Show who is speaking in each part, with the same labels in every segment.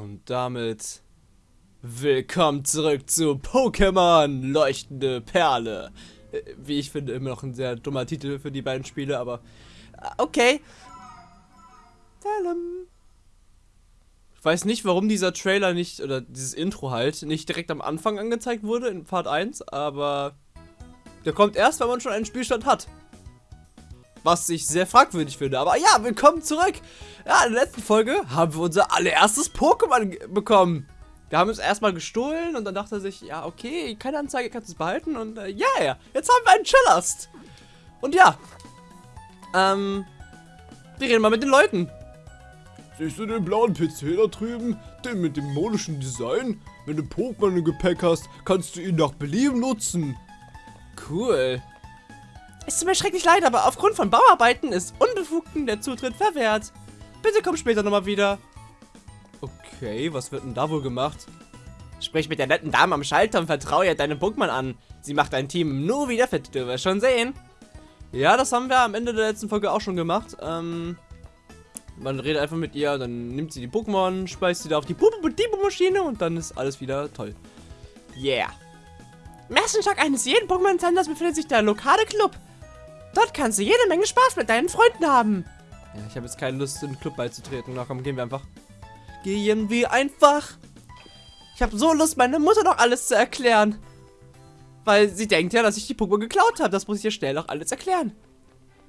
Speaker 1: Und damit willkommen zurück zu Pokémon Leuchtende Perle. Äh, Wie ich finde, immer noch ein sehr dummer Titel für die beiden Spiele, aber äh, okay. Ich weiß nicht, warum dieser Trailer nicht, oder dieses Intro halt, nicht direkt am Anfang angezeigt wurde in Part 1, aber der kommt erst, wenn man schon einen Spielstand hat. Was ich sehr fragwürdig finde. Aber ja, willkommen zurück. Ja, in der letzten Folge haben wir unser allererstes Pokémon bekommen. Wir haben es erstmal gestohlen und dann dachte er sich, ja, okay, keine Anzeige, kannst du es behalten. Und äh, ja, yeah, jetzt haben wir einen Chillast. Und ja, ähm, wir reden mal mit den Leuten.
Speaker 2: Siehst du den blauen PC da drüben? Den mit dem modischen Design? Wenn du Pokémon im Gepäck hast, kannst du ihn nach Belieben nutzen.
Speaker 1: Cool. Es tut mir schrecklich leid, aber aufgrund von Bauarbeiten ist Unbefugten der Zutritt verwehrt. Bitte komm später nochmal wieder. Okay, was wird denn da wohl gemacht? Sprich mit der netten Dame am Schalter und vertraue ihr deinem Pokémon an. Sie macht dein Team nur wieder fit, du wirst schon sehen. Ja, das haben wir am Ende der letzten Folge auch schon gemacht. Ähm, man redet einfach mit ihr, dann nimmt sie die Pokémon, speist sie da auf die Bubu-Maschine und dann ist alles wieder toll. Yeah. Im ersten Stock eines jeden Pokémon-Centers befindet sich der lokale Club. Dort kannst du jede Menge Spaß mit deinen Freunden haben. Ja, ich habe jetzt keine Lust, in den Club beizutreten. Na komm, gehen wir einfach. Gehen wir einfach. Ich habe so Lust, meine Mutter noch alles zu erklären. Weil sie denkt ja, dass ich die Pokémon geklaut habe. Das muss ich ihr schnell noch alles erklären.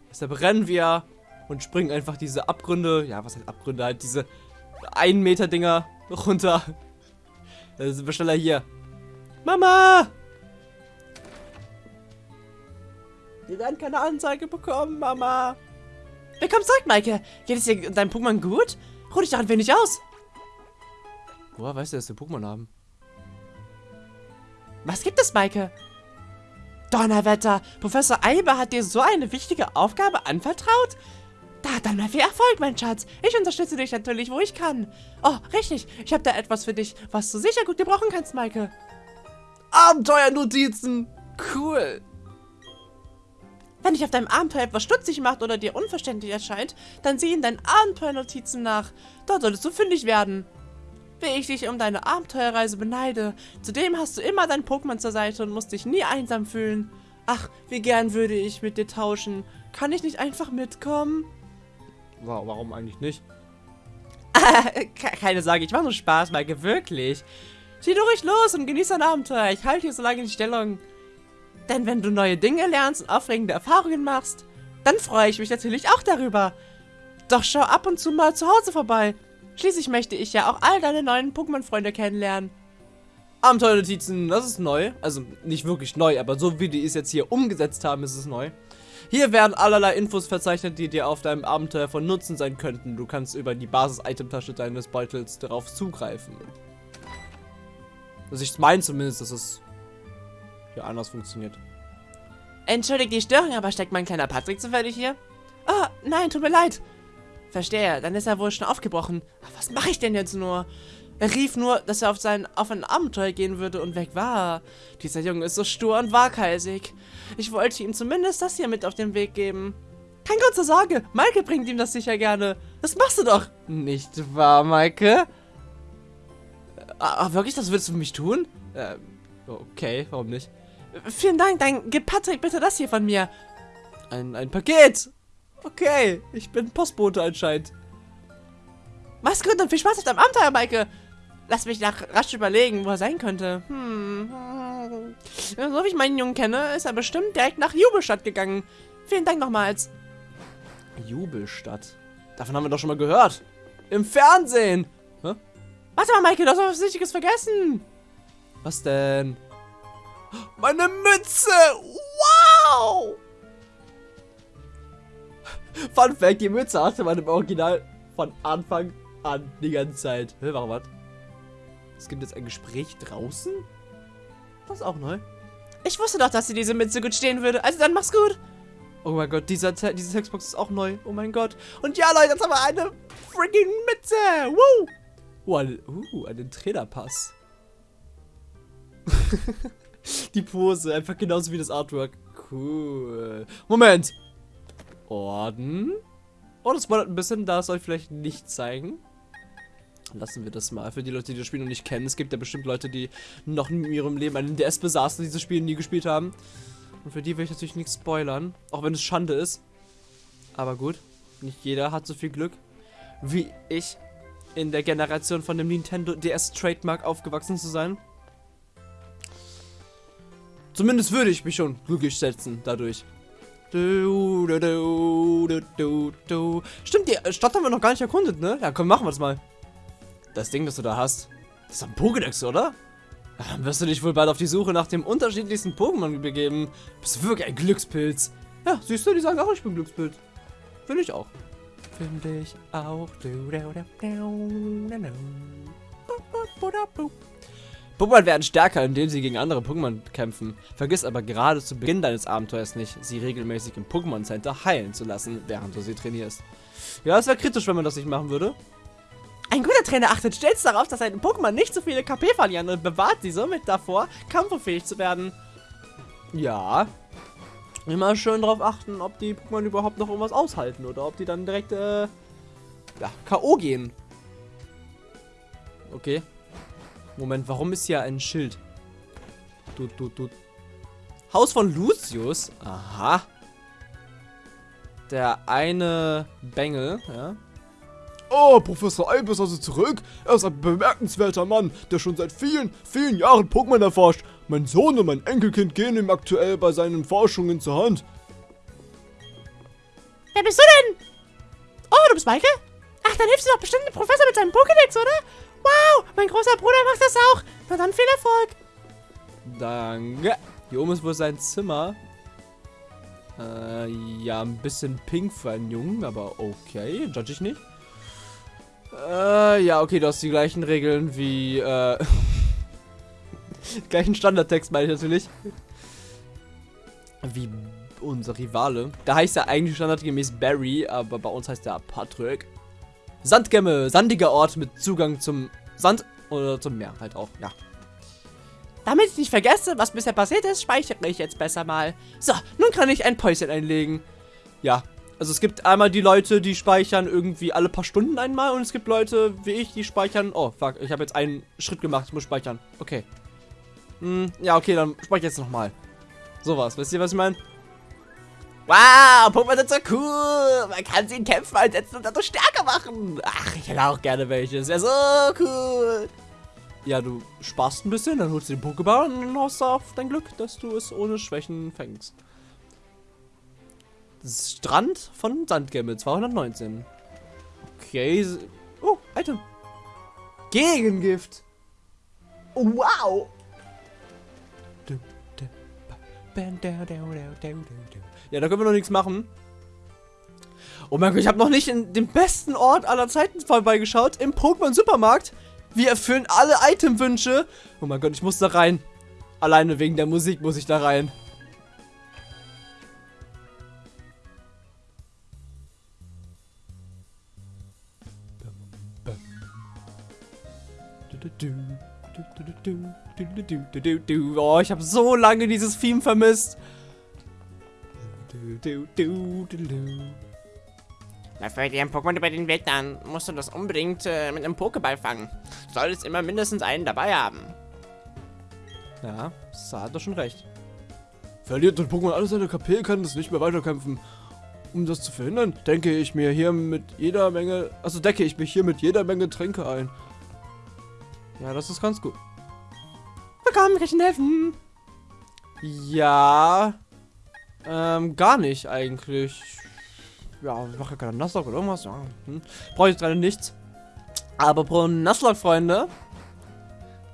Speaker 1: Deshalb rennen wir und springen einfach diese Abgründe, ja, was heißt Abgründe, halt diese 1 Meter Dinger runter. Da sind wir schneller hier. Mama! Wir werden keine Anzeige bekommen, Mama. Willkommen zurück, Maike. Geht es dir deinem Pokémon gut? Ruh dich doch ein wenig aus. Woher weißt du, dass wir Pokémon haben? Was gibt es, Maike? Donnerwetter, Professor Eiber hat dir so eine wichtige Aufgabe anvertraut? Da, dann mal viel Erfolg, mein Schatz. Ich unterstütze dich natürlich, wo ich kann. Oh, richtig. Ich habe da etwas für dich, was du sicher gut gebrauchen kannst, Maike. Abenteuernotizen. Cool. Wenn dich auf deinem Abenteuer etwas stutzig macht oder dir unverständlich erscheint, dann sieh in deinen Abenteuernotizen nach. Dort solltest du fündig werden. Wie ich dich um deine Abenteuerreise beneide. Zudem hast du immer dein Pokémon zur Seite und musst dich nie einsam fühlen. Ach, wie gern würde ich mit dir tauschen. Kann ich nicht einfach mitkommen? Warum eigentlich nicht? Keine Sorge, ich mache nur Spaß, Maike, wirklich. Zieh du ruhig los und genieß dein Abenteuer. Ich halte hier so lange die Stellung. Denn wenn du neue Dinge lernst und aufregende Erfahrungen machst, dann freue ich mich natürlich auch darüber. Doch schau ab und zu mal zu Hause vorbei. Schließlich möchte ich ja auch all deine neuen Pokémon-Freunde kennenlernen. Abenteuernotizen, das ist neu. Also nicht wirklich neu, aber so wie die es jetzt hier umgesetzt haben, ist es neu. Hier werden allerlei Infos verzeichnet, die dir auf deinem Abenteuer von Nutzen sein könnten. Du kannst über die Basis-Item-Tasche deines Beutels darauf zugreifen. Also ich meine zumindest, dass es hier anders funktioniert. Entschuldigt die Störung, aber steckt mein kleiner Patrick zufällig hier? Ah, oh, nein, tut mir leid. Verstehe, dann ist er wohl schon aufgebrochen. Was mache ich denn jetzt nur? Er rief nur, dass er auf, sein, auf ein Abenteuer gehen würde und weg war. Dieser Junge ist so stur und waghalsig. Ich wollte ihm zumindest das hier mit auf den Weg geben. Kein Grund zur Sorge, Maike bringt ihm das sicher gerne. Das machst du doch. Nicht wahr, Maike? Ah, wirklich, das würdest du für mich tun? Ähm, okay, warum nicht? Vielen Dank, dann gib Patrick bitte das hier von mir. Ein, ein Paket. Okay, ich bin Postbote anscheinend. Mach's gut und viel Spaß auf deinem Abenteuer, Maike. Lass mich nach rasch überlegen, wo er sein könnte. Hm. So wie ich meinen Jungen kenne, ist er bestimmt direkt nach Jubelstadt gegangen. Vielen Dank nochmals. Jubelstadt? Davon haben wir doch schon mal gehört. Im Fernsehen. Hä? Warte mal, Maike, du hast was Wichtiges vergessen. Was denn? Meine Mütze! Wow! Fun Fact, die Mütze hatte man im Original von Anfang an die ganze Zeit. Hä, warum was? Es gibt jetzt ein Gespräch draußen? Das ist auch neu. Ich wusste doch, dass sie diese Mütze gut stehen würde. Also dann mach's gut. Oh mein Gott, dieser, diese Textbox ist auch neu. Oh mein Gott. Und ja, Leute, jetzt haben wir eine freaking Mütze. Woo! Oh, uh, einen Trainerpass. Die Pose, einfach genauso wie das Artwork. Cool. Moment. Orden. Oh, das wundert ein bisschen, da soll ich vielleicht nicht zeigen. Lassen wir das mal. Für die Leute, die das Spiel noch nicht kennen. Es gibt ja bestimmt Leute, die noch in ihrem Leben einen DS besaßen, dieses Spiel nie gespielt haben. Und für die will ich natürlich nichts spoilern. Auch wenn es Schande ist. Aber gut. Nicht jeder hat so viel Glück wie ich in der Generation von dem Nintendo DS Trademark aufgewachsen zu sein. Zumindest würde ich mich schon glücklich schätzen dadurch. Du, du, du, du, du, Stimmt, die Stadt haben wir noch gar nicht erkundet, ne? Ja, komm, machen wir das mal. Das Ding, das du da hast, das ist ein Pokédex, oder? Dann wirst du dich wohl bald auf die Suche nach dem unterschiedlichsten Pokémon begeben. Bist du wirklich ein Glückspilz. Ja, siehst du, die sagen auch, ich bin Glückspilz. Finde ich auch. Finde ich auch. Pokémon werden stärker, indem sie gegen andere Pokémon kämpfen. Vergiss aber gerade zu Beginn deines Abenteuers nicht, sie regelmäßig im Pokémon Center heilen zu lassen, während du sie trainierst. Ja, es wäre kritisch, wenn man das nicht machen würde. Ein guter Trainer achtet stets darauf, dass seine Pokémon nicht zu so viele KP verlieren und bewahrt sie somit davor, kampffähig zu werden. Ja. Immer schön darauf achten, ob die Pokémon überhaupt noch irgendwas aushalten oder ob die dann direkt, äh, ja, K.O. gehen. Okay. Moment, warum ist hier ein Schild? Du, du, du. Haus von Lucius? Aha. Der eine Bengel, ja.
Speaker 2: Oh, Professor Alb ist also zurück. Er ist ein bemerkenswerter Mann, der schon seit vielen, vielen Jahren Pokémon erforscht. Mein Sohn und mein Enkelkind gehen ihm aktuell bei seinen Forschungen zur Hand.
Speaker 3: Wer bist du denn? Oh, du bist Maike? Ach, dann hilfst du doch bestimmt dem Professor mit seinem Pokédex, dann viel Erfolg.
Speaker 1: Danke. Hier oben ist wohl sein Zimmer. Äh, ja, ein bisschen pink für einen Jungen, aber okay, judge ich nicht. Äh, ja, okay, du hast die gleichen Regeln wie, äh, gleichen Standardtext meine ich natürlich. Wie unser Rivale. Da heißt er eigentlich standardgemäß Barry, aber bei uns heißt er Patrick. Sandgemme, sandiger Ort mit Zugang zum Sand oder zum Meer halt auch, ja.
Speaker 3: Damit ich nicht vergesse, was bisher passiert ist, speichere ich jetzt besser mal. So, nun kann ich ein Päuschen einlegen.
Speaker 1: Ja, also es gibt einmal die Leute, die speichern irgendwie alle paar Stunden einmal und es gibt Leute wie ich, die speichern... Oh, fuck, ich habe jetzt einen Schritt gemacht, ich muss speichern. Okay. Hm, ja, okay, dann speichere ich jetzt nochmal. Sowas, wisst ihr, was ich meine?
Speaker 3: Wow, Pokémon sind so cool. Man kann sie in Kämpfen einsetzen und dadurch stärker machen.
Speaker 1: Ach, ich hätte auch gerne welche. Das wäre so cool. Ja, du sparst ein bisschen, dann holst du den Pokéball und dann du auf dein Glück, dass du es ohne Schwächen fängst. Strand von Sandgemme, 219. Okay. Oh, Item. Gegengift. Wow. Ja, da können wir noch nichts machen. Oh mein Gott, ich habe noch nicht in dem besten Ort aller Zeiten vorbeigeschaut. Im Pokémon Supermarkt. Wir erfüllen alle Itemwünsche. Oh mein Gott, ich muss da rein. Alleine wegen der Musik muss ich da rein. Oh, ich habe so lange dieses Theme vermisst.
Speaker 3: Dafür dir ein Pokémon über den Weg dann musst du das unbedingt äh, mit einem Pokéball fangen. Du solltest immer mindestens einen dabei haben.
Speaker 1: Ja, das hat doch schon recht.
Speaker 2: Verliert das Pokémon alles seine KP, kann es nicht mehr weiterkämpfen. Um das zu verhindern, denke ich mir hier mit jeder Menge, also decke ich mich hier mit jeder Menge Tränke ein.
Speaker 1: Ja, das ist ganz gut.
Speaker 3: Willkommen, kann ich Ihnen helfen?
Speaker 1: Ja. Ähm, gar nicht eigentlich. Ja, ich mache ja keine Nuzlocke oder irgendwas. Ja, hm. Brauche ich gerade nichts. Aber pro Nuzlocke, Freunde.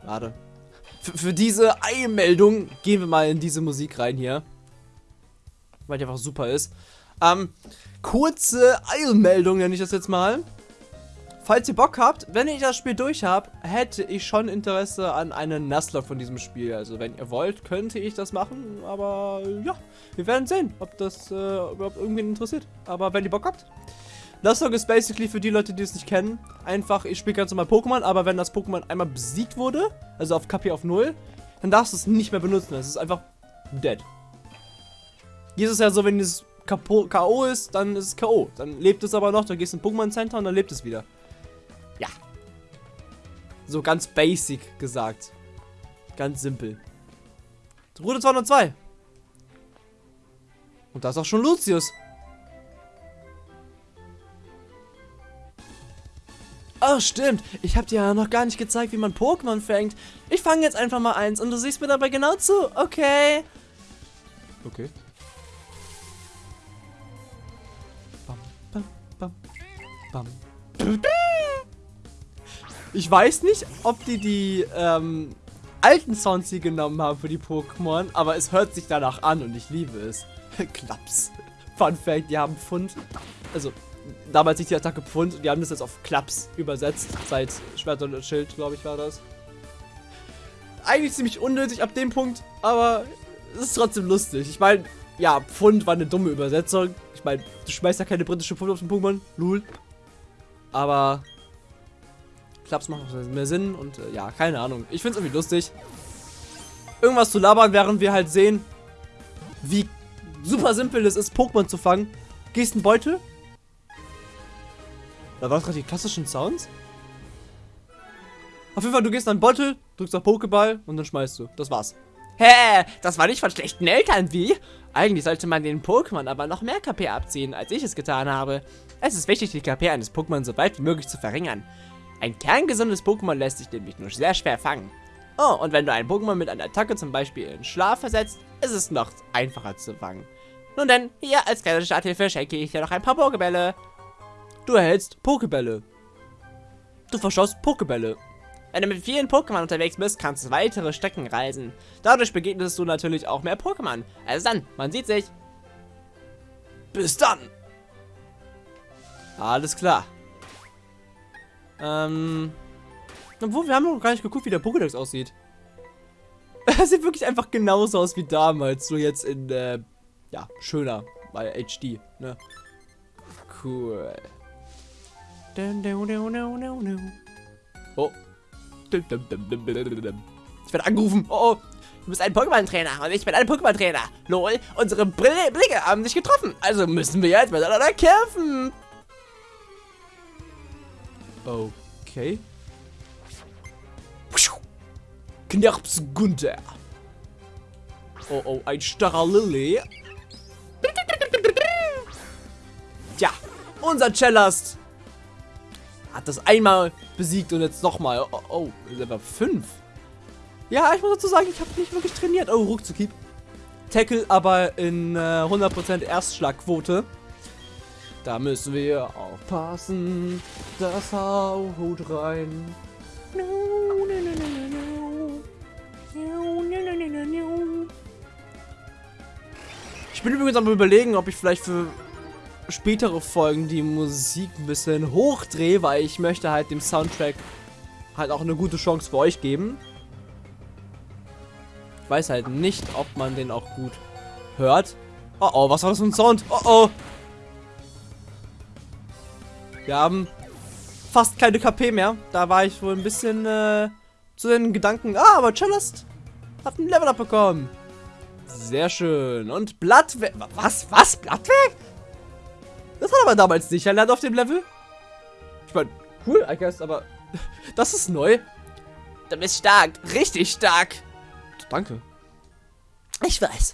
Speaker 1: Warte. Für, für diese Eilmeldung gehen wir mal in diese Musik rein hier. Weil die einfach super ist. Ähm, kurze Eilmeldung nenne ich das jetzt mal falls ihr Bock habt, wenn ich das Spiel durch habe, hätte ich schon Interesse an einem Nuzlocke von diesem Spiel. Also wenn ihr wollt, könnte ich das machen, aber ja, wir werden sehen, ob das äh, überhaupt irgendwen interessiert. Aber wenn ihr Bock habt, Nuzlocke ist basically für die Leute, die es nicht kennen, einfach, ich spiele ganz normal Pokémon, aber wenn das Pokémon einmal besiegt wurde, also auf KP auf 0, dann darfst du es nicht mehr benutzen. Es ist einfach dead. Hier ist es ja so, wenn es K.O. ist, dann ist es K.O. Dann lebt es aber noch, dann gehst du in Pokémon Center und dann lebt es wieder. So ganz basic gesagt. Ganz simpel. Route 202. Und da ist auch schon Lucius. Oh, stimmt. Ich habe dir ja noch gar nicht gezeigt, wie man Pokémon fängt. Ich fange jetzt einfach mal eins und du siehst mir dabei genau zu. Okay. Okay. Bam, bam, bam, bam. Ich weiß nicht, ob die die ähm, alten Sounds hier genommen haben für die Pokémon, aber es hört sich danach an und ich liebe es. Klaps. Fun Fact, die haben Pfund. Also, damals nicht die Attacke Pfund und die haben das jetzt auf Klaps übersetzt. Seit Schwert und Schild, glaube ich, war das. Eigentlich ziemlich unnötig ab dem Punkt, aber es ist trotzdem lustig. Ich meine, ja, Pfund war eine dumme Übersetzung. Ich meine, du schmeißt ja keine britische Pfund auf den Pokémon. Lul. Aber Klaps macht mehr Sinn und äh, ja, keine Ahnung. Ich finde es irgendwie lustig. Irgendwas zu labern, während wir halt sehen, wie super simpel es ist, Pokémon zu fangen. Gehst einen Beutel. Da waren gerade die klassischen Sounds. Auf jeden Fall, du gehst an einen Beutel, drückst auf Pokéball und dann schmeißt du. Das war's. Hä? Das war nicht von schlechten Eltern, wie? Eigentlich sollte man den Pokémon aber noch mehr KP abziehen, als ich es getan habe. Es ist wichtig, die KP eines Pokémon so weit wie möglich zu verringern. Ein kerngesundes Pokémon lässt sich nämlich nur sehr schwer fangen. Oh, und wenn du ein Pokémon mit einer Attacke zum Beispiel in Schlaf versetzt, ist es noch einfacher zu fangen. Nun denn, hier als kleine Starthilfe schenke ich dir noch ein paar Pokébälle. Du erhältst Pokébälle. Du verschoss Pokébälle. Wenn du mit vielen Pokémon unterwegs bist, kannst du weitere Strecken reisen. Dadurch begegnest du natürlich auch mehr Pokémon. Also dann, man sieht sich. Bis dann. Alles klar. Ähm. Obwohl, wir haben noch gar nicht geguckt, wie der Pokédex aussieht. Er sieht wirklich einfach genauso aus wie damals, nur jetzt in, äh, ja, schöner, weil HD, ne? Cool. Oh. Ich werde angerufen. Oh, oh. Du bist ein Pokémon-Trainer und ich bin ein Pokémon-Trainer. Lol, unsere Brille Blicke haben sich getroffen. Also müssen wir jetzt miteinander kämpfen. Okay. Knirps Gunther. Oh, oh, ein starrer Lilly. Tja, unser Cellast hat das einmal besiegt und jetzt nochmal. Oh, oh, Level 5. Ja, ich muss dazu sagen, ich habe nicht wirklich trainiert. Oh, Ruckzuckieb. Tackle aber in äh, 100% Erstschlagquote. Da müssen wir aufpassen. Das haut rein. Ich bin übrigens am überlegen, ob ich vielleicht für spätere Folgen die Musik ein bisschen hochdrehe, weil ich möchte halt dem Soundtrack halt auch eine gute Chance für euch geben. Ich weiß halt nicht, ob man den auch gut hört. Oh oh, was war das für ein Sound? Oh oh. Wir haben fast keine KP mehr. Da war ich wohl ein bisschen äh, zu den Gedanken, ah, aber Cellist hat ein Level-Up bekommen. Sehr schön. Und Blattwerk. Was? Was? Blattwerk? Das hat aber damals nicht erlernt auf dem Level. Ich meine, cool, I guess, aber das ist neu. Du bist stark. Richtig stark. Danke. Ich weiß.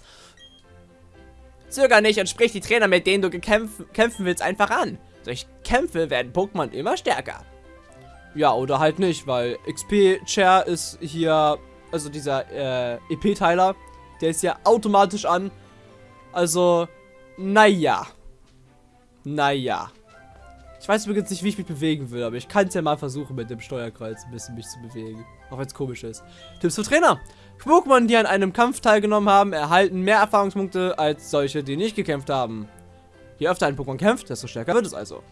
Speaker 1: Zöger nicht und sprich die Trainer, mit denen du kämpfen willst, einfach an. Durch Kämpfe werden Pokémon immer stärker. Ja, oder halt nicht, weil XP-Chair ist hier, also dieser äh, EP-Teiler, der ist ja automatisch an. Also, naja. Naja. Ich weiß übrigens nicht, wie ich mich bewegen will, aber ich kann es ja mal versuchen, mit dem Steuerkreuz ein bisschen mich zu bewegen. Auch wenn es komisch ist. Tipps für Trainer. Pokémon, die an einem Kampf teilgenommen haben, erhalten mehr Erfahrungspunkte als solche, die nicht gekämpft haben. Je öfter ein Pokémon kämpft, desto stärker wird es also.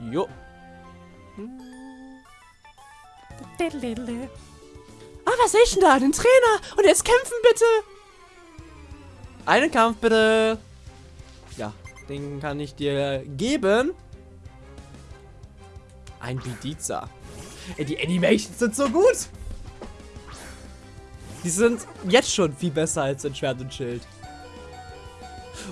Speaker 1: Jo. Ah, was sehe ich denn da? Den Trainer! Und jetzt kämpfen bitte! Einen Kampf bitte! Ja, den kann ich dir geben. Ein Bidiza. Ey, die Animations sind so gut! Die sind jetzt schon viel besser als in Schwert und Schild.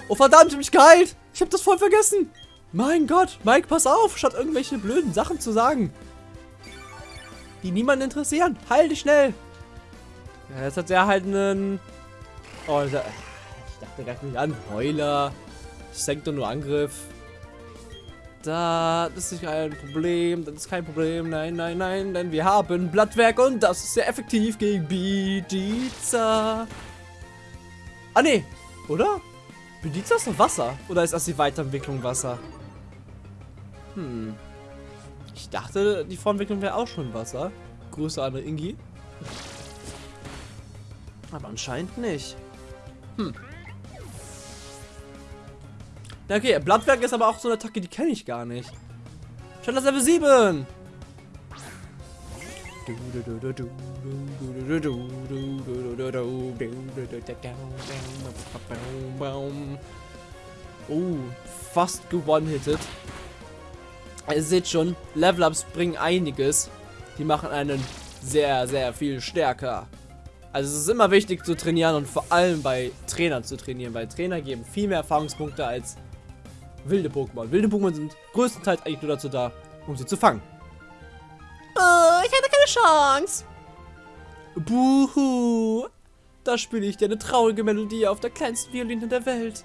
Speaker 1: Oh verdammt, ich mich geheilt! Ich hab das voll vergessen. Mein Gott, Mike, pass auf, statt irgendwelche blöden Sachen zu sagen. die niemanden interessieren. Heil dich schnell. Ja, jetzt hat er halt einen... Oh, ich dachte, greif mich an. Heuler. Doch nur Angriff. Da, das ist kein Problem, das ist kein Problem, nein, nein, nein, denn wir haben Blattwerk und das ist sehr effektiv gegen Bidiza. Ah, nee, oder? Bidiza ist doch Wasser, oder ist das die Weiterentwicklung Wasser? Hm. Ich dachte, die Vorentwicklung wäre auch schon Wasser. Grüße an Ingi. Aber anscheinend nicht. Hm. Okay, Blattwerk ist aber auch so eine Attacke, die kenne ich gar nicht. Schon das Level 7! Oh, fast gewonnen-hitted. Ihr seht schon, Level-Ups bringen einiges. Die machen einen sehr, sehr viel stärker. Also es ist immer wichtig zu trainieren und vor allem bei Trainern zu trainieren, weil Trainer geben viel mehr Erfahrungspunkte als wilde Pokémon. Wilde Pokémon sind größtenteils eigentlich nur dazu da, um sie zu fangen.
Speaker 3: Ich hatte keine Chance.
Speaker 1: Buhu. Da spiele ich dir eine traurige Melodie auf der kleinsten Violine der Welt.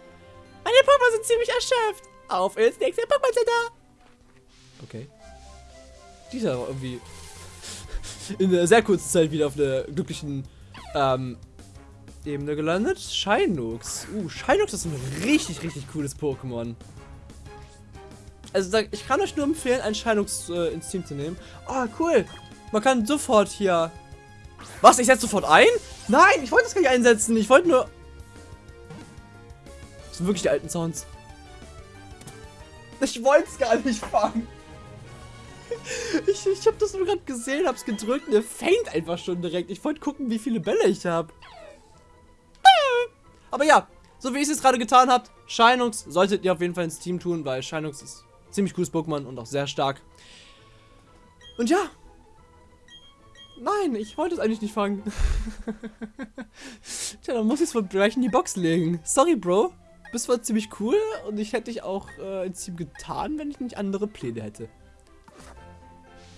Speaker 3: Meine Pokémon sind ziemlich erschöpft. Auf ins nächste Pokémon Center.
Speaker 1: Okay. Dieser war irgendwie in einer sehr kurzen Zeit wieder auf einer glücklichen ähm, Ebene gelandet. Shinux. Uh, Shinux ist ein richtig, richtig cooles Pokémon. Also ich kann euch nur empfehlen, ein Shinux äh, ins Team zu nehmen. Oh, cool. Man kann sofort hier... Was? Ich setze sofort ein? Nein, ich wollte das gar nicht einsetzen. Ich wollte nur... Das sind wirklich die alten Sounds. Ich wollte es gar nicht fangen. Ich, ich habe das nur gerade gesehen, hab's gedrückt und er fängt einfach schon direkt. Ich wollte gucken, wie viele Bälle ich habe. Aber ja, so wie ich es gerade getan habe, Shinux solltet ihr auf jeden Fall ins Team tun, weil Shinux ist ziemlich cooles Pokémon und auch sehr stark. Und ja. Nein, ich wollte es eigentlich nicht fangen. Tja, dann muss ich es wohl gleich in die Box legen. Sorry, Bro. Bist zwar ziemlich cool und ich hätte dich auch äh, ins Team getan, wenn ich nicht andere Pläne hätte.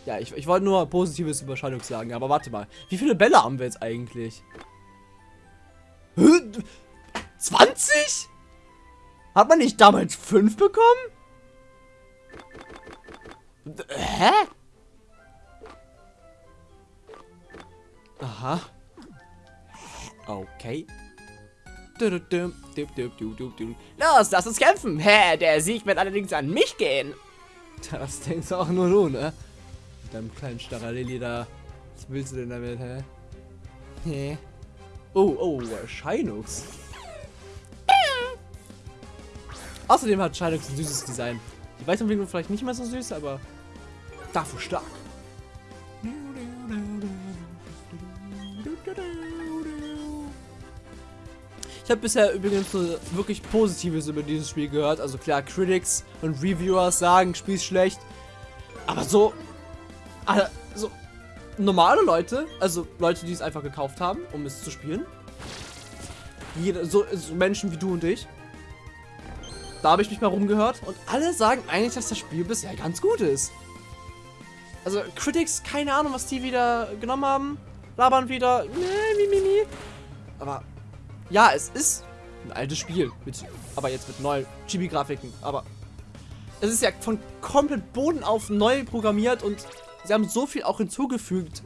Speaker 1: Ja, ich, ich wollte nur Positives über sagen, aber warte mal. Wie viele Bälle haben wir jetzt eigentlich? 20? Hat man nicht damals 5 bekommen? Hä? Aha. Okay.
Speaker 3: Los, lass uns kämpfen. Hä, der Sieg wird allerdings an mich gehen.
Speaker 1: Das denkst auch nur du, ne? Mit deinem kleinen Staralili da. Was willst du denn damit, hä? Hä? Oh, oh, Shinux. Außerdem hat Shinux ein süßes Design. Die Weiterentwicklung vielleicht nicht mehr so süß, aber dafür stark. Ich habe bisher übrigens nur wirklich Positives über dieses Spiel gehört. Also klar, Critics und Reviewers sagen, Spiel ist schlecht. Aber so, also normale Leute, also Leute, die es einfach gekauft haben, um es zu spielen. Jede, so, so Menschen wie du und ich. Da habe ich mich mal rumgehört und alle sagen eigentlich, dass das Spiel bisher ganz gut ist. Also Critics, keine Ahnung, was die wieder genommen haben. Labern wieder. Nee, mi, mi, mi. Aber ja, es ist ein altes Spiel. Mit, aber jetzt mit neuen Chibi-Grafiken. Aber es ist ja von komplett Boden auf neu programmiert und sie haben so viel auch hinzugefügt.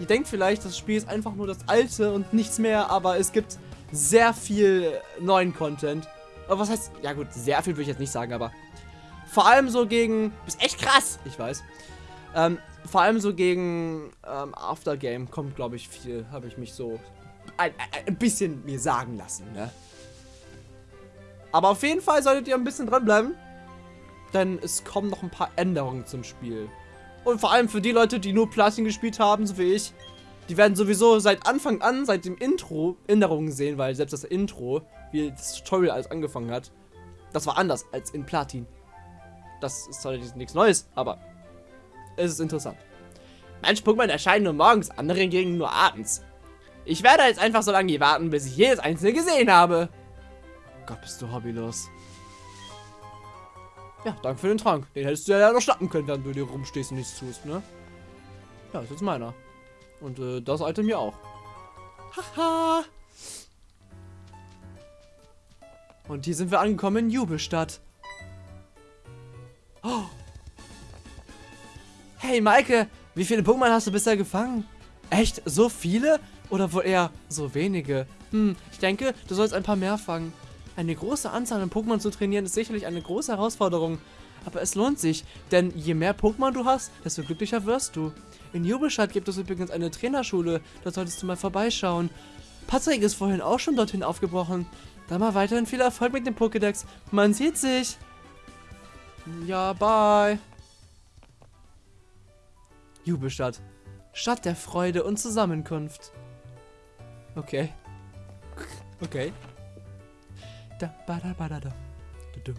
Speaker 1: Ihr denkt vielleicht, das Spiel ist einfach nur das alte und nichts mehr, aber es gibt sehr viel neuen Content. Aber was heißt, ja gut, sehr viel würde ich jetzt nicht sagen, aber vor allem so gegen, ist echt krass, ich weiß. Ähm, vor allem so gegen ähm, Aftergame kommt, glaube ich, viel, habe ich mich so ein, ein, bisschen mir sagen lassen, ne? Aber auf jeden Fall solltet ihr ein bisschen dranbleiben, denn es kommen noch ein paar Änderungen zum Spiel. Und vor allem für die Leute, die nur Platin gespielt haben, so wie ich, die werden sowieso seit Anfang an, seit dem Intro, Änderungen sehen, weil selbst das Intro, wie das Tutorial alles angefangen hat, das war anders als in Platin. Das ist zwar nichts Neues, aber es ist interessant. Manche Pokémon erscheinen nur morgens, andere hingegen nur abends. Ich werde jetzt einfach so lange hier warten, bis ich jedes einzelne gesehen habe. Gott, bist du hobbylos. Ja, danke für den Trank. Den hättest du ja noch schnappen können, während du dir rumstehst und nichts tust, ne? Ja, ist jetzt meiner. Und äh, das Item hier auch. Haha. Und hier sind wir angekommen in Jubelstadt. Oh. Hey Maike, wie viele Pokémon hast du bisher gefangen? Echt? So viele? Oder wohl eher so wenige? Hm, ich denke, du sollst ein paar mehr fangen. Eine große Anzahl an Pokémon zu trainieren ist sicherlich eine große Herausforderung. Aber es lohnt sich, denn je mehr Pokémon du hast, desto glücklicher wirst du. In Jubelstadt gibt es übrigens eine Trainerschule, da solltest du mal vorbeischauen. Patrick ist vorhin auch schon dorthin aufgebrochen. Dann mal weiterhin viel Erfolg mit dem Pokédex. Man sieht sich. Ja, bye. Jubelstadt. Stadt der Freude und Zusammenkunft. Okay. Okay. Da, ba, da, ba, da, da. Dudum,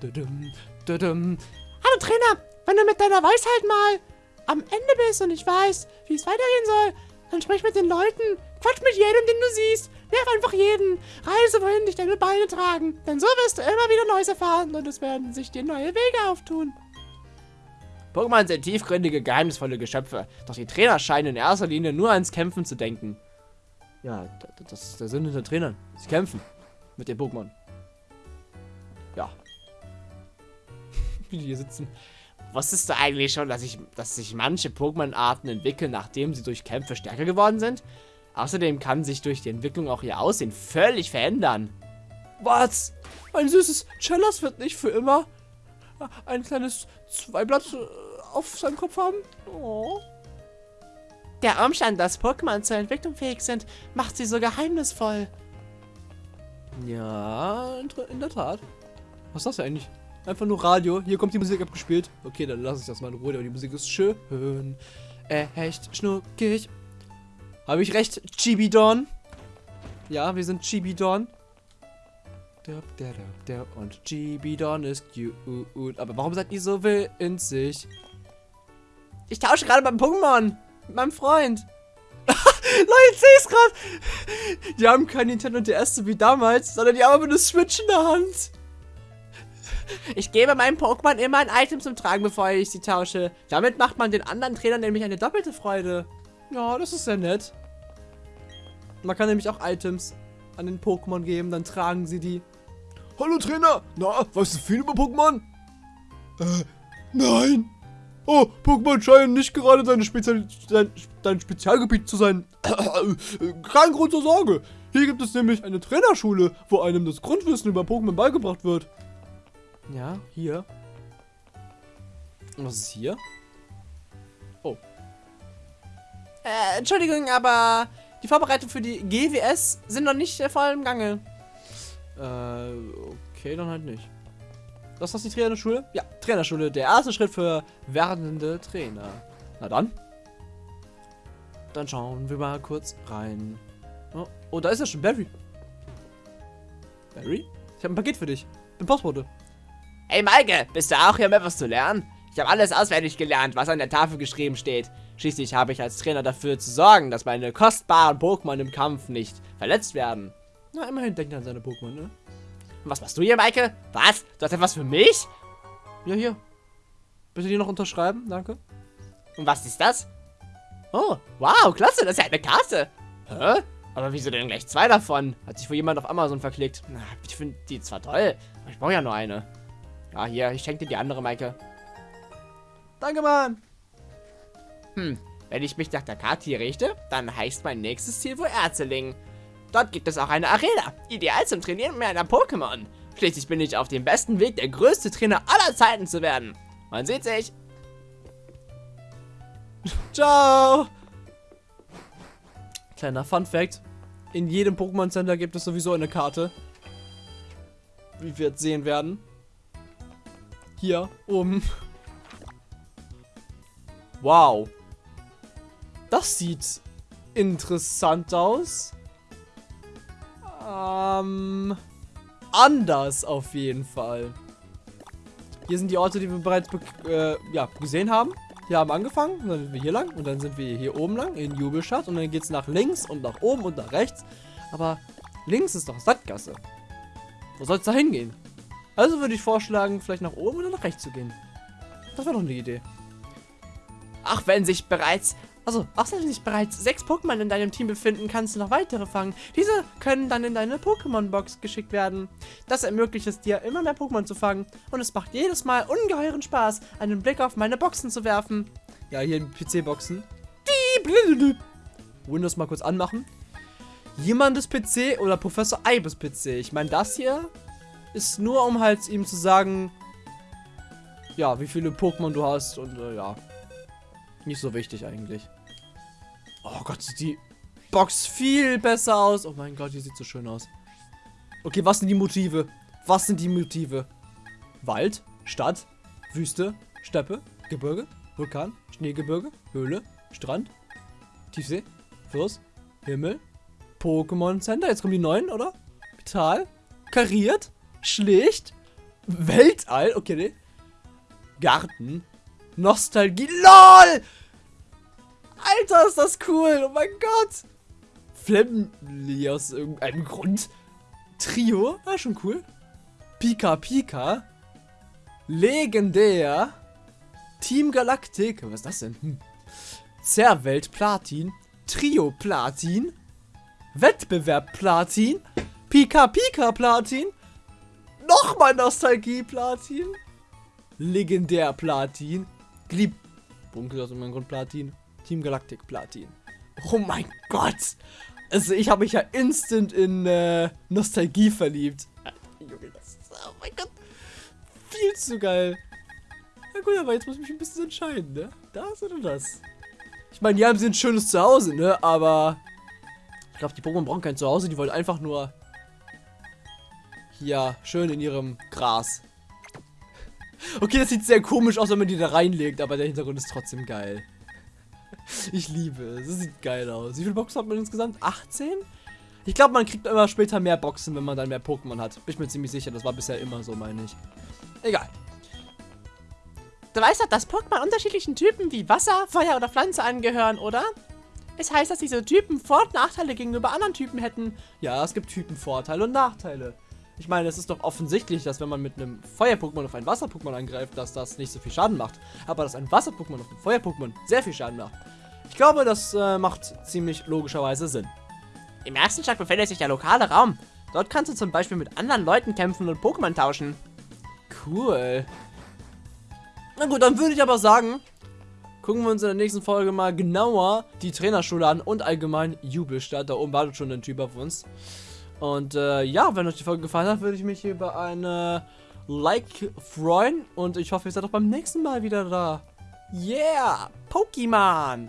Speaker 1: dudum, dudum.
Speaker 3: Hallo Trainer, wenn du mit deiner Weisheit mal am Ende bist und ich weiß, wie es weitergehen soll, dann sprich mit den Leuten, quatsch mit jedem, den du siehst, nerv einfach jeden, reise wohin dich deine Beine tragen, denn so wirst du immer wieder Neues erfahren und es werden sich dir neue Wege auftun.
Speaker 1: Pokémon sind tiefgründige, geheimnisvolle Geschöpfe, doch die Trainer scheinen in erster Linie nur ans Kämpfen zu denken. Ja, das ist der Sinn hinter Trainern. Sie kämpfen mit den Pokémon. Ja. Wie die hier sitzen. Wusstest du eigentlich schon, dass, ich, dass sich manche Pokémon-Arten entwickeln, nachdem sie durch Kämpfe stärker geworden sind? Außerdem kann sich durch die Entwicklung auch ihr Aussehen völlig verändern. Was? Ein süßes Chellas wird nicht für immer ein kleines Zweiblatt äh, auf seinem Kopf haben? Oh.
Speaker 3: Der Umstand, dass Pokémon zur Entwicklung fähig sind, macht sie so geheimnisvoll.
Speaker 1: Ja, in der Tat. Was ist das eigentlich? Einfach nur Radio. Hier kommt die Musik abgespielt. Okay, dann lasse ich das mal in Ruhe, aber die Musik ist schön. Echt schnuckig. Habe ich recht, Chibidon? Ja, wir sind Chibidon. Und Chibidon ist cute. Aber warum seid ihr so winzig? Ich tausche gerade beim Pokémon. Mit meinem Freund. Leute, es gerade. Die haben kein Nintendo DS so wie damals, sondern die haben eine Switch in der Hand. Ich gebe meinem Pokémon immer ein Item zum Tragen, bevor ich sie tausche. Damit macht man den anderen Trainern nämlich eine doppelte Freude. Ja, das ist sehr nett. Man kann nämlich auch Items an den Pokémon geben, dann tragen sie die.
Speaker 2: Hallo Trainer, na, weißt du viel über Pokémon? Äh, nein. Oh, Pokémon scheinen nicht gerade deine Spezial dein, dein Spezialgebiet zu sein. Kein Grund zur Sorge. Hier gibt es nämlich eine Trainerschule, wo einem das Grundwissen über Pokémon beigebracht wird.
Speaker 1: Ja, hier. Und was ist hier? Oh. Äh, Entschuldigung, aber die Vorbereitungen für die GWS sind noch nicht voll im Gange. Äh, okay, dann halt nicht. Das ist die Trainerschule? Ja, Trainerschule. Der erste Schritt für werdende Trainer. Na dann. Dann schauen wir mal kurz rein. Oh, oh da ist ja schon Barry. Barry? Ich habe ein Paket für dich. Bin Postbote.
Speaker 4: Hey Maike, bist du auch hier, um etwas zu lernen? Ich habe alles auswendig gelernt, was an der Tafel geschrieben steht. Schließlich habe ich als Trainer dafür zu sorgen, dass meine kostbaren Pokémon im Kampf nicht verletzt werden.
Speaker 1: Na, immerhin denkt er an seine Pokémon, ne?
Speaker 4: Was machst du hier, Maike? Was? Du hast etwas für mich?
Speaker 1: Ja, hier. Bitte die noch unterschreiben, danke.
Speaker 4: Und was ist das? Oh, wow, klasse, das ist ja eine Karte. Hä? Aber wieso denn gleich zwei davon? Hat sich wohl jemand auf Amazon verklickt. Na, ich finde die zwar toll, aber ich brauche ja nur eine. Ja, hier, ich schenke dir die andere, Maike.
Speaker 1: Danke, Mann.
Speaker 4: Hm, wenn ich mich nach der Karte hier richte, dann heißt mein nächstes Ziel wohl Erzeling. Dort gibt es auch eine Arena, ideal zum Trainieren mit einer Pokémon. Schließlich bin ich auf dem besten Weg, der größte Trainer aller Zeiten zu werden. Man sieht sich.
Speaker 1: Ciao. Kleiner Fun Fact. In jedem Pokémon Center gibt es sowieso eine Karte. Wie wir jetzt sehen werden. Hier oben. Wow. Das sieht interessant aus. Ähm, anders auf jeden Fall. Hier sind die Orte, die wir bereits äh, ja, gesehen haben. Hier haben wir angefangen, dann sind wir hier lang und dann sind wir hier oben lang in Jubelstadt und dann geht es nach links und nach oben und nach rechts. Aber links ist doch Sattgasse. Wo soll es da hingehen? Also würde ich vorschlagen, vielleicht nach oben oder nach rechts zu gehen. Das wäre doch eine Idee.
Speaker 4: Auch wenn sich bereits, also auch wenn sich bereits sechs Pokémon in deinem Team befinden, kannst du noch weitere fangen. Diese können dann in deine Pokémon-Box geschickt werden. Das ermöglicht es dir, immer mehr Pokémon zu fangen. Und es macht jedes Mal ungeheuren Spaß, einen Blick auf meine Boxen zu werfen.
Speaker 1: Ja, hier in PC-Boxen. Windows mal kurz anmachen. Jemandes PC oder Professor Eibes PC. Ich meine, das hier ist nur, um halt ihm zu sagen, ja, wie viele Pokémon du hast und äh, ja. Nicht so wichtig eigentlich. Oh Gott, sieht die Box viel besser aus. Oh mein Gott, die sieht so schön aus. Okay, was sind die Motive? Was sind die Motive? Wald, Stadt, Wüste, Steppe, Gebirge, Vulkan, Schneegebirge, Höhle, Strand, Tiefsee, Fluss, Himmel, Pokémon Center. Jetzt kommen die neuen, oder? Vital, kariert, schlicht, Weltall, okay, nee. Garten, Nostalgie, LOL! Alter, ist das cool, oh mein Gott! Flemly aus irgendeinem Grund. Trio, ah, schon cool. Pika Pika. Legendär. Team Galaktik. Was ist das denn? Hm. Zerwelt Platin. Trio Platin. Wettbewerb Platin. Pika Pika Platin. Nochmal Nostalgie Platin. Legendär Platin. Glieb. Bunkel aus irgendeinem Grund Platin. Team Galaktik Platin. Oh mein Gott. Also ich habe mich ja instant in äh, Nostalgie verliebt. Junge, das ist, oh mein Gott. Viel zu geil. Na gut, aber jetzt muss ich mich ein bisschen entscheiden, ne? Das oder das? Ich meine, die haben sie ein schönes Zuhause, ne? Aber ich glaube, die Pokémon brauchen kein Zuhause. Die wollen einfach nur hier schön in ihrem Gras. Okay, das sieht sehr komisch aus, wenn man die da reinlegt, aber der Hintergrund ist trotzdem geil. Ich liebe es. Das sieht geil aus. Wie viele Boxen hat man insgesamt? 18? Ich glaube, man kriegt immer später mehr Boxen, wenn man dann mehr Pokémon hat. Bin ich mir ziemlich sicher. Das war bisher immer so, meine ich. Egal.
Speaker 3: Du weißt doch, dass Pokémon unterschiedlichen Typen wie Wasser, Feuer oder Pflanze angehören, oder? Es heißt, dass diese Typen Vor- und Nachteile gegenüber anderen Typen hätten.
Speaker 1: Ja, es gibt Typenvorteile und Nachteile. Ich meine, es ist doch offensichtlich, dass wenn man mit einem Feuer-Pokémon auf ein Wasser-Pokémon angreift, dass das nicht so viel Schaden macht. Aber dass ein Wasser-Pokémon auf ein Feuer-Pokémon sehr viel Schaden macht. Ich glaube, das äh, macht ziemlich logischerweise Sinn.
Speaker 4: Im ersten Stock befindet sich der lokale Raum. Dort kannst du zum Beispiel mit anderen Leuten kämpfen und Pokémon tauschen.
Speaker 1: Cool. Na gut, dann würde ich aber sagen, gucken wir uns in der nächsten Folge mal genauer die Trainerschule an und allgemein Jubelstadt. Da oben wartet schon ein Typ auf uns. Und äh, ja, wenn euch die Folge gefallen hat, würde ich mich über eine Like freuen. Und ich hoffe, ihr seid auch beim nächsten Mal wieder da.
Speaker 4: Yeah! Pokémon!